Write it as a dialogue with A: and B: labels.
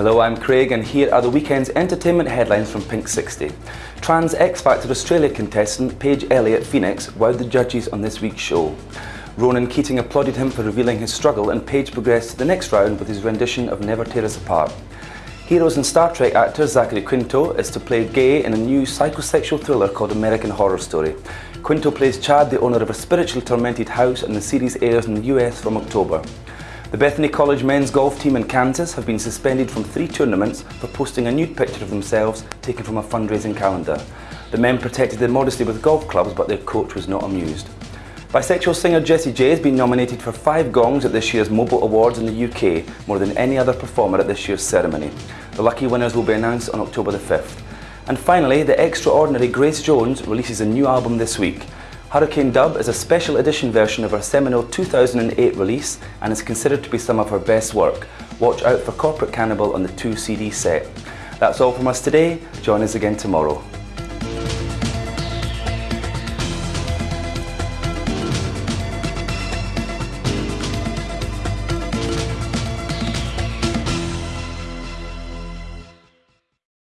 A: Hello, I'm Craig and here are the weekend's entertainment headlines from Pink 60. Trans X Factor Australia contestant Paige Elliott Phoenix wowed the judges on this week's show. Ronan Keating applauded him for revealing his struggle and Paige progressed to the next round with his rendition of Never Tear Us Apart. Heroes and Star Trek actor Zachary Quinto is to play gay in a new psychosexual thriller called American Horror Story. Quinto plays Chad, the owner of a spiritually tormented house and the series airs in the US from October. The Bethany College men's golf team in Kansas have been suspended from three tournaments for posting a nude picture of themselves taken from a fundraising calendar. The men protected their modesty with golf clubs but their coach was not amused. Bisexual singer Jessie J has been nominated for five gongs at this year's MOBO Awards in the UK, more than any other performer at this year's ceremony. The lucky winners will be announced on October the 5th. And finally, the extraordinary Grace Jones releases a new album this week. Hurricane Dub is a special edition version of her seminal 2008 release and is considered to be some of her best work. Watch out for Corporate Cannibal on the 2 CD set. That's all from us today. Join us again tomorrow.